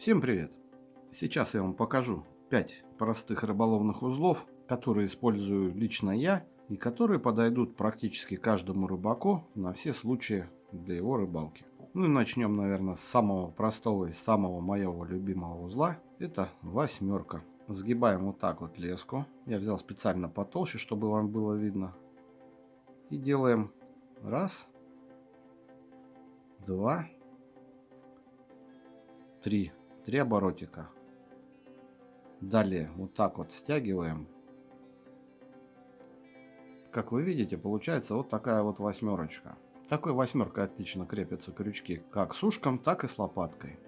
Всем привет! Сейчас я вам покажу 5 простых рыболовных узлов, которые использую лично я и которые подойдут практически каждому рыбаку на все случаи для его рыбалки. Ну и начнем, наверное, с самого простого и самого моего любимого узла. Это восьмерка. Сгибаем вот так вот леску. Я взял специально потолще, чтобы вам было видно. И делаем раз, два, три. Три оборотика. Далее вот так вот стягиваем. Как вы видите, получается вот такая вот восьмерочка. Такой восьмеркой отлично крепятся крючки как с ушком, так и с лопаткой.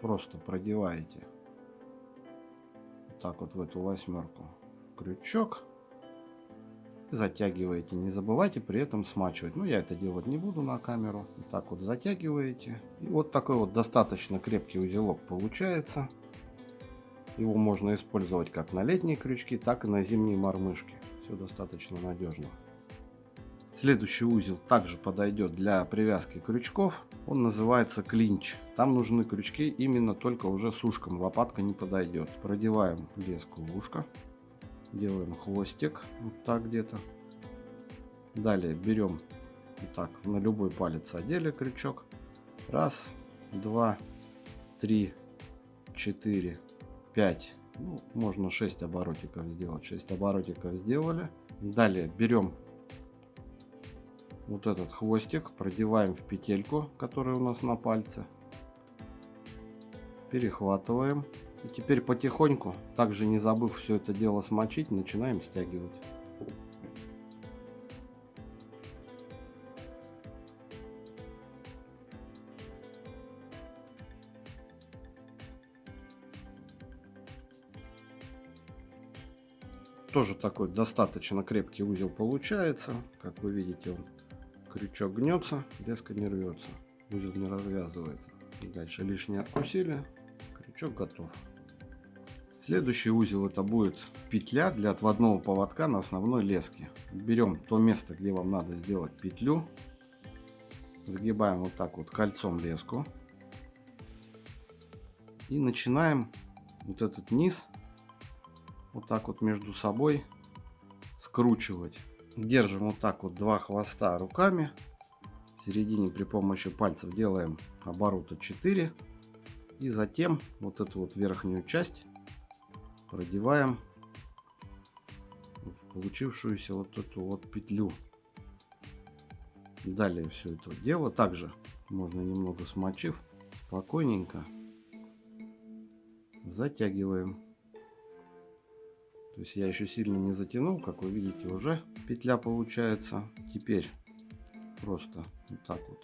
Просто продеваете вот так вот в эту восьмерку крючок затягиваете. Не забывайте при этом смачивать. Ну, я это делать не буду на камеру. Так вот затягиваете. И вот такой вот достаточно крепкий узелок получается. Его можно использовать как на летние крючки, так и на зимние мормышки. Все достаточно надежно. Следующий узел также подойдет для привязки крючков. Он называется клинч. Там нужны крючки именно только уже с ушком. Лопатка не подойдет. Продеваем леску в ушко. Делаем хвостик. Вот так где-то. Далее берем вот так на любой палец одели крючок. Раз, два, три, четыре, пять. Ну, можно 6 оборотиков сделать. 6 оборотиков сделали. Далее берем вот этот хвостик, продеваем в петельку, которая у нас на пальце. Перехватываем. И теперь потихоньку, также не забыв все это дело смочить, начинаем стягивать. Тоже такой достаточно крепкий узел получается. Как вы видите, он крючок гнется, резко не рвется. Узел не развязывается. Дальше лишнее усилие. Крючок готов. Следующий узел это будет петля для отводного поводка на основной леске. Берем то место, где вам надо сделать петлю. Сгибаем вот так вот кольцом леску. И начинаем вот этот низ вот так вот между собой скручивать. Держим вот так вот два хвоста руками. В середине при помощи пальцев делаем оборота 4. И затем вот эту вот верхнюю часть продеваем в получившуюся вот эту вот петлю. Далее все это дело также можно немного смочив спокойненько затягиваем. То есть я еще сильно не затянул, как вы видите, уже петля получается. Теперь просто вот так вот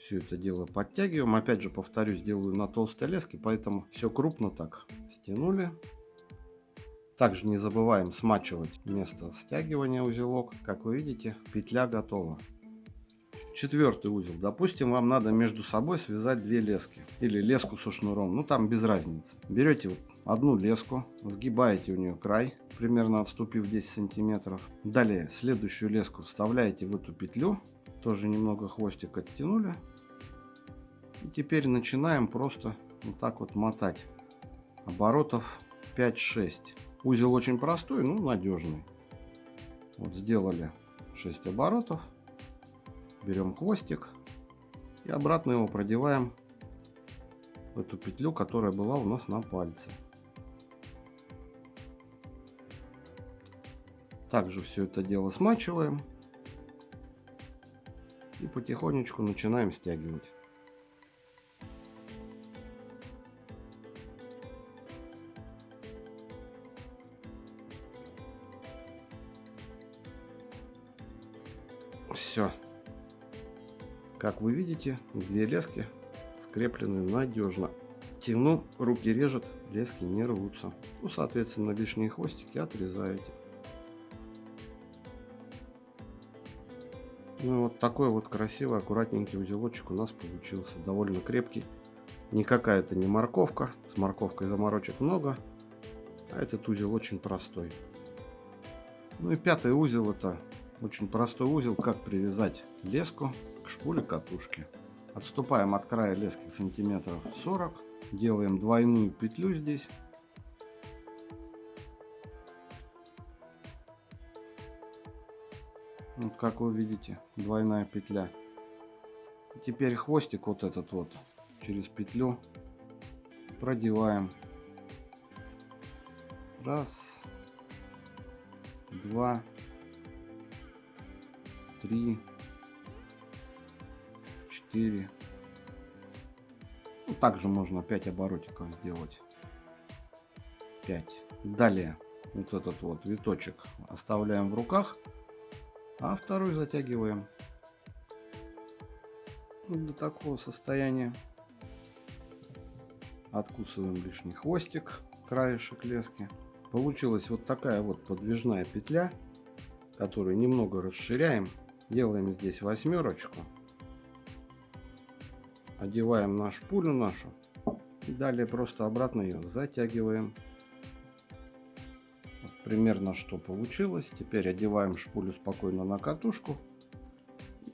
все это дело подтягиваем. Опять же, повторюсь, делаю на толстой леске, поэтому все крупно так стянули. Также не забываем смачивать место стягивания узелок. Как вы видите, петля готова. Четвертый узел. Допустим, вам надо между собой связать две лески. Или леску со шнуром. Ну, там без разницы. Берете одну леску, сгибаете у нее край, примерно отступив 10 сантиметров. Далее следующую леску вставляете в эту петлю. Тоже немного хвостик оттянули. И теперь начинаем просто вот так вот мотать. Оборотов 5-6. Узел очень простой, но надежный. Вот сделали 6 оборотов берем хвостик и обратно его продеваем в эту петлю, которая была у нас на пальце. Также все это дело смачиваем и потихонечку начинаем стягивать. Все, как вы видите, две лески скреплены надежно. Тяну, руки режет, лески не рвутся. Ну, соответственно, лишние хвостики отрезаете. Ну, вот такой вот красивый, аккуратненький узелочек у нас получился. Довольно крепкий. Никакая это не морковка. С морковкой заморочек много. А этот узел очень простой. Ну и пятый узел это очень простой узел, как привязать леску к шпуле катушки. Отступаем от края лески сантиметров 40 делаем двойную петлю здесь. Вот как вы видите, двойная петля. Теперь хвостик вот этот вот через петлю продеваем. Раз, два, три, четыре. Ну, также можно 5 оборотиков сделать. 5. Далее вот этот вот виточек оставляем в руках, а второй затягиваем до такого состояния. Откусываем лишний хвостик, краешек лески. Получилась вот такая вот подвижная петля, которую немного расширяем. Делаем здесь восьмерочку. Одеваем на шпулю нашу. И далее просто обратно ее затягиваем. Вот примерно что получилось. Теперь одеваем шпулю спокойно на катушку.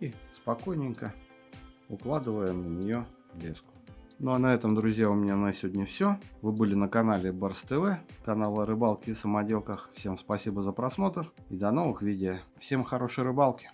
И спокойненько укладываем на нее леску. Ну а на этом, друзья, у меня на сегодня все. Вы были на канале Барс ТВ, канал о рыбалке и самоделках. Всем спасибо за просмотр и до новых видео. Всем хорошей рыбалки!